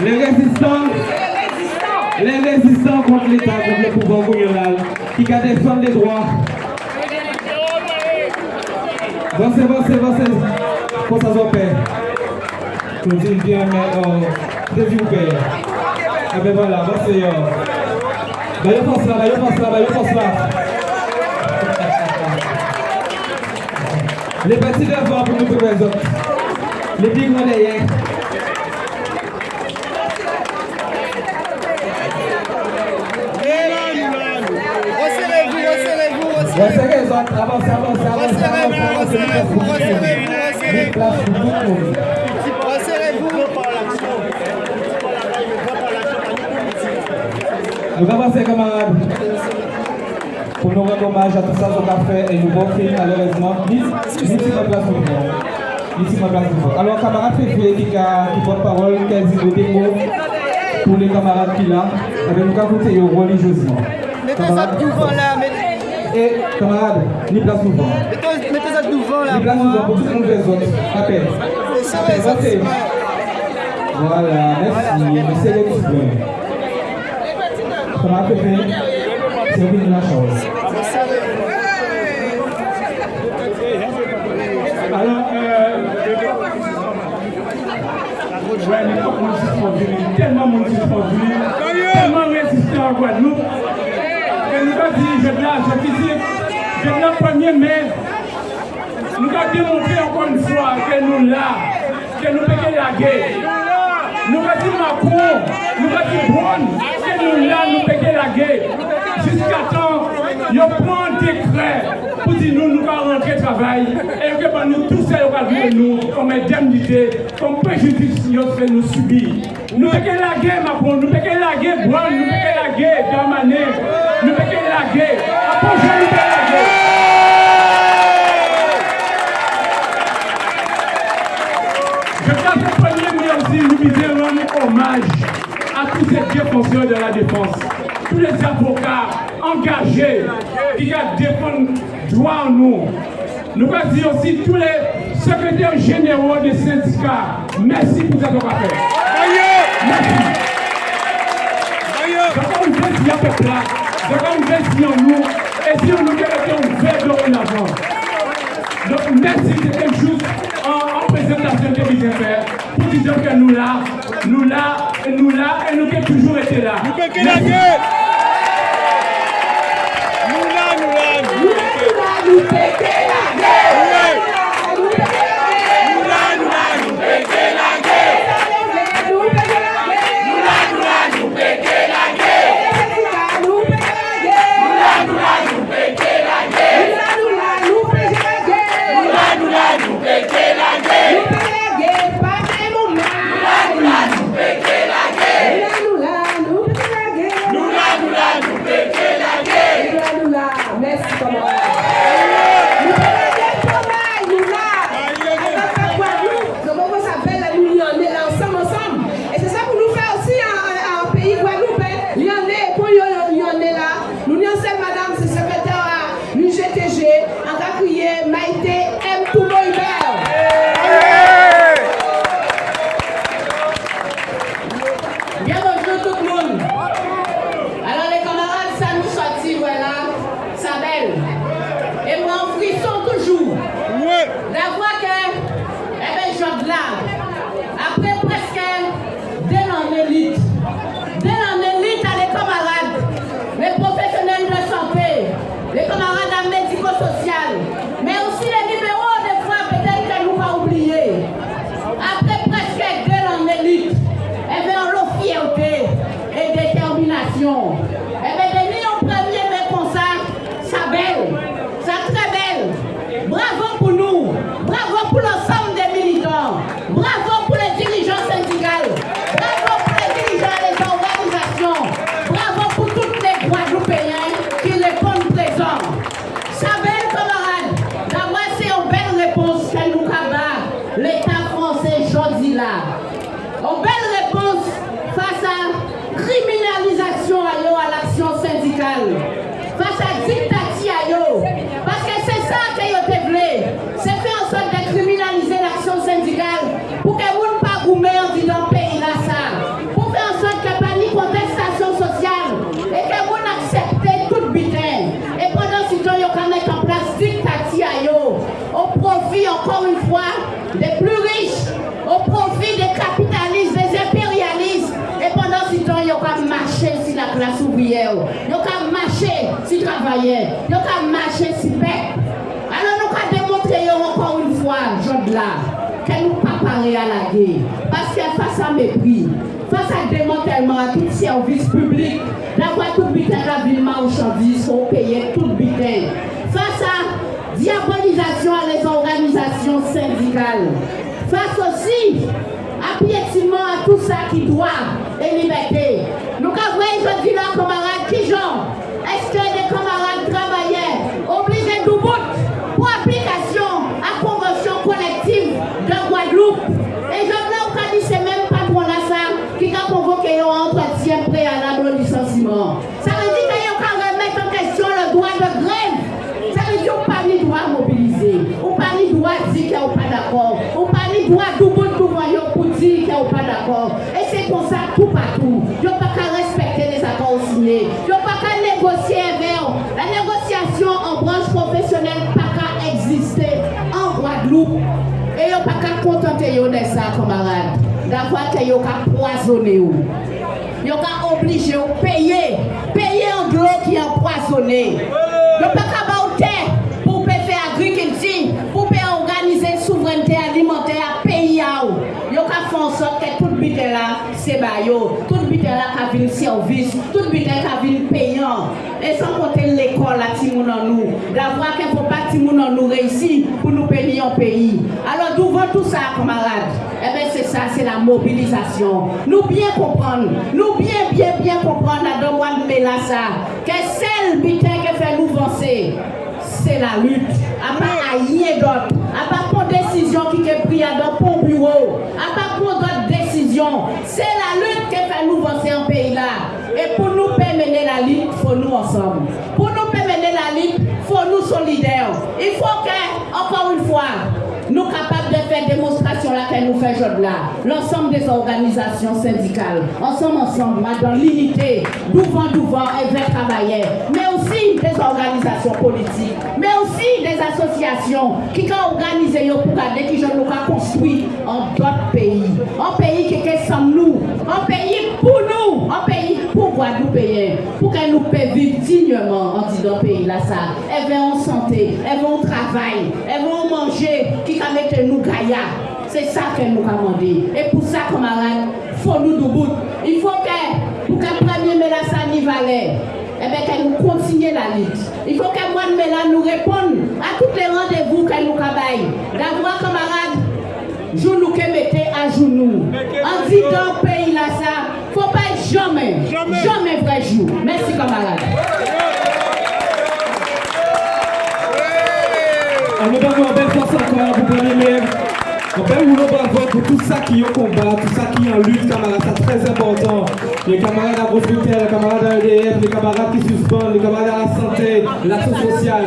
Les résistants, les résistants contre l'État, contre le pouvoir colonial, qui défendent les droits. Pour ça, bien, mais, euh, vous paix. Ah ben voilà, pense là, pense là, pense là. Les petits devants pour nous trouver les autres. Les big ones derrière. Resserrez-vous, resserrez-vous, Avancez, avancez, avancez, avancez. resserrez-vous, monde. resserrez-vous. Nous avancons, camarades. Pour nous rendre hommage à tout ça qu'on a fait et nous malheureusement. Ni si ma place pour vous. Si ma place pour vous. Alors, camarade Féfé qui, a- qui porte parole, a dit des mots pour les camarades qui là, avec nous. Mettez ça devant là, mettez, Et camarades, ni place vous. mettez, ça devant là. Ni place pour tout le monde les autres. Appel. Votez. Voilà, merci. Féfé, c'est jem la, jem fizik, jem la panye men, nou ka demontre ankon fwa ke nou la, ke nou peke la gey. Nou ka di Macron, nou ka di Brown, ke nou la nou peke la gey. Jiska tan, yo pran dekre pou di nou nou ka rentre travay, e yo ke ban nou tou se yo ka dwe nou, kom indemnite, kom prejudis yo se nou subi. Nou peke la gey Macron, nou peke la gey Brown, nou peke la gey Damane, nou peke je pense que premier mais aussi, rendre hommage à tous ces défenseurs de la défense, tous les avocats engagés qui défendent droit en nous. Nous voulons dire aussi tous les secrétaires généraux des syndicats. Merci pour ce qu'on a fait. Merci. D'accord, une là. Y a nous. Et si on nous devait ouvert dorénavant. Donc merci, c'était juste en, en présentation que vous avez fait pour dire que nous là, nous là, et nous là, et nous qui avons toujours été là. Nous la gueule. Nous là, nous là, nous Nous péter la gueule. l'État français choisit là. Ils ont marché si travaillait. Ils ont marché si paix. Alors nous avons démontré encore une fois, Jean là, que nous pas parler à la guerre. Parce que face à mépris, face à démantèlement à tout service public, d'avoir tout butin la ville marchandise, faut payer tout butin. Face à diabolisation à les organisations syndicales. Face aussi à piétinement à tout ça qui doit et liberté. Nous avons dis là, camarades, Ça veut dire qu'il y a remettre en question le droit de grève. Ça veut dire qu'on pas ni droit mobiliser, on pas ni droit dire qu'il n'y a pas d'accord, on pas ni droit tout dire qu'ils pas d'accord. Et c'est pour ça tout partout. Ils n'ont pas qu'à respecter les accords signés. Ils n'ont pas qu'à négocier avec La négociation en branche professionnelle n'a pas qu'à exister en Guadeloupe. Et ils n'ont pas qu'à contenter de ça, camarades. D'avoir qu'ils ont yo ka oblige ou peye, peye an glo ki an poasone. Yo pe ka ba ou te pou pe fe agrikinti, pou pe organize souvrente alimenter a peyi a ou. Yo ka fon sot ket là, c'est bayo. Tout bite là qui vient service, tout bite qui vient payant. Et sans compter l'école là, Timoun en nous. D'avoir qu'il ne faut pas Timoun en nous réussir pour nous payer en pays. Alors d'où va tout ça, camarades? Eh bien, c'est ça, c'est la mobilisation. Nous bien comprendre, nous bien, bien, bien comprendre à Domouane Mélassa, que celle bite qui fait nous avancer c'est la lutte. À pas rien d'autre. À pas prendre décision qui est prise dans ton bureau. À pas prendre C'est la lutte qui fait nous avancer en pays là. Et pour nous mener la lutte, il faut nous ensemble. Pour nous mener la lutte, il faut nous solidaires. Il faut que, encore une fois, nous capables de faire démonstration là qu'elle nous fait aujourd'hui là. L'ensemble des organisations syndicales, ensemble, ensemble, dans l'unité, devant, devant, et vers travailler. Mais aussi des organisations politiques, mais aussi des associations qui ont organisé pour garder qui nous construit en d'autres pays. Un pays pour qu'elle nous paie vivre dignement en disant pays là ça. Elles vont en santé, elles vont au travail, elles vont manger, qui va mettre nous gaïa. C'est ça qu'elle nous a demandé. Et pour ça, camarades, faut nous debout. Il faut que, pour qu'un premier Mélassa n'y valait, eh bien, qu'elle nous continue la lutte. Il faut que moi, Méla nous réponde à tous les rendez-vous qu'elle nous travaille. D'avoir, camarades, je nous mettez à genoux. En dit dans le pays là, ça, faut pas jamais, jamais, jamais vrai jour. Merci, camarades. nous donnons une belle force encore pour premier fait un bravo pour tout ça qui est au combat, tout ça qui est en lutte, camarades, c'est très important. Les camarades à Brosboutel, les camarades à EDF, les camarades qui suspendent, les camarades à la santé, l'action sociale,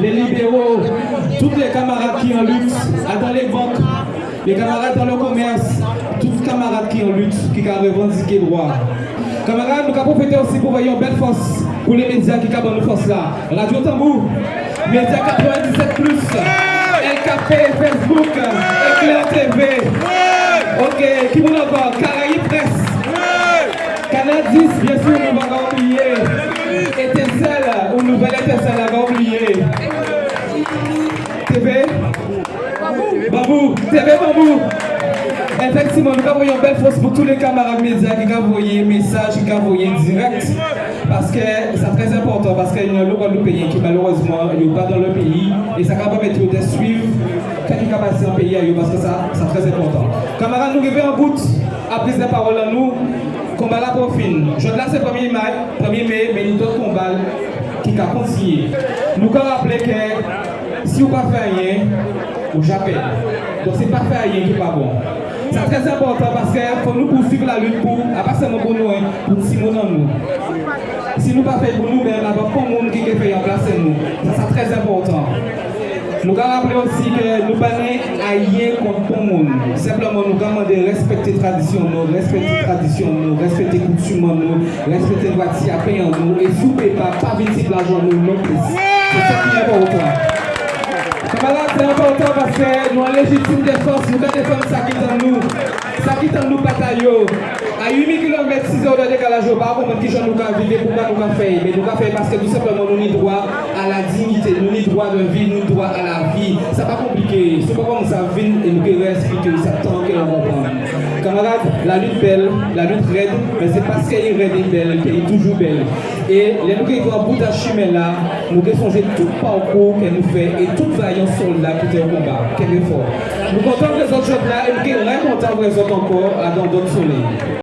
les libéraux, tous les camarades qui sont en lutte, dans les banques, les camarades dans le commerce, tous les camarades qui en lutte, qui ont revendiqué droit. Camarades, nous avons profité aussi pour voir une belle force pour les médias qui ont une force là. Radio Tambour, Média 97 plus, LKP, Facebook, Éclair TV. Ok, qui vous encore Caraïbes Presse. Canadis, bien sûr, nous va oublier. Étincelle, ou nouvelle étincelle, on va oublier. TV Babou. Effectivement, nous avons une belle force pour tous les camarades médias qui ont envoyé des messages, qui ont envoyé direct. Parce que c'est très important, parce qu'il y a un pays qui malheureusement n'est pas dans le pays. Et ça va permettre de suivre quand il a passé en pays parce que ça, c'est très important. Camarades, nous arrivons en bout à prise de parole à nous. Combat la profine. Je là, c'est 1er mai, 1er mai, mais nous d'autres combats qui a continué. Nous avons rappelé que si vous ne faites rien, vous j'appelle. Donc c'est pas faire rien qui n'est pas bon. C'est très important parce qu'il faut nous poursuivre la lutte pour, pas seulement pour nous, hein, pour Simon nous. Si nous ne pas fait pour nous-mêmes, il n'y a pas de monde qui fait en place nous. Ça c'est très important. Nous avons rappelé aussi que nous pas rien contre le monde. Simplement, nous avons de respecter la tradition, respecter la tradition, respecter la coutume, nous respecter le droit de payer en nous. Et ne pas, pas venir l'argent nous non plus. C'est ça qui est important. Camarades, c'est important parce que nous légitime défense, nous défendre ça qui est en nous. Ça qui est en nous, bataille. À 8000 km, 6 heures de décalage. pas comment qui nous avons vivre, pourquoi nous avons fait. Mais nous avons fait parce que tout simplement, nous avons droit à la dignité, nous avons droit de vie, nous avons droit à la vie. Ce n'est pas compliqué. C'est pas comme ça, et nous devons expliquer ça tant que. Camarades, la lutte belle, la lutte raide, mais c'est parce qu'elle est raide et belle qu'elle est toujours belle. Et les nous qui sont en bout de chemin là, nous devons changer tout parcours qu'elle nous fait et toute vaillance soldat qui est au combat. Quel effort. Nous comptons les autres choses là et nous sommes très contents les autres encore dans d'autres soleils.